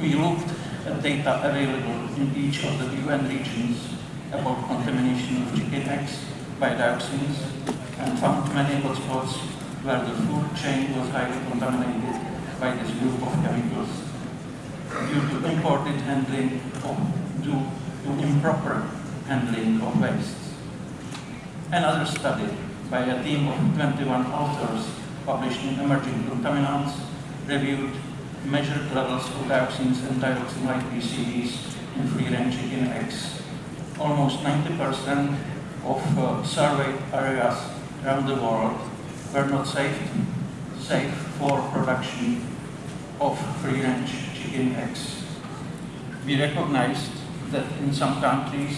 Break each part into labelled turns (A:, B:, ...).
A: We looked at data available in each of the UN regions about contamination of chicken eggs by dioxins and found many hotspots where the food chain was highly contaminated by this group of chemicals due to imported handling or due to improper handling of waste. Another study by a team of 21 authors published in Emerging Contaminants reviewed measured levels of dioxins and dioxin-like PCBs in free-range chicken eggs. Almost 90% of uh, surveyed areas around the world were not safe, safe for production of free-range chicken eggs. We recognized that in some countries,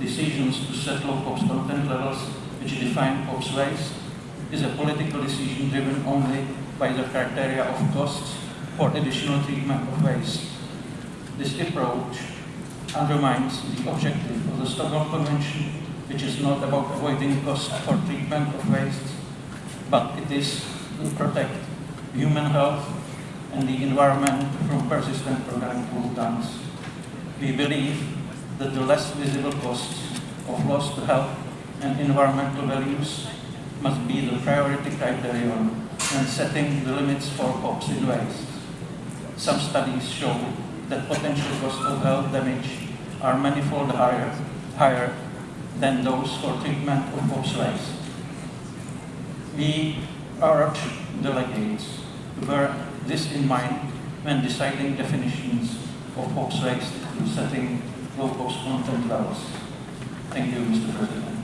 A: decisions to set low POPs content levels, which define waste, is a political decision driven only by the criteria of costs for additional treatment of waste. This approach undermines the objective of the Stockholm Convention, which is not about avoiding costs for treatment of waste, but it is to protect human health and the environment from persistent organic pollutants. We believe that the less visible costs of loss to health and environmental values must be the priority criterion when setting the limits for POPs in waste. Some studies show that potential costs of health damage are manifold higher, higher than those for treatment of waste. We urge delegates to bear this in mind when deciding definitions of to setting low POPs content levels. Thank you, Mr. President.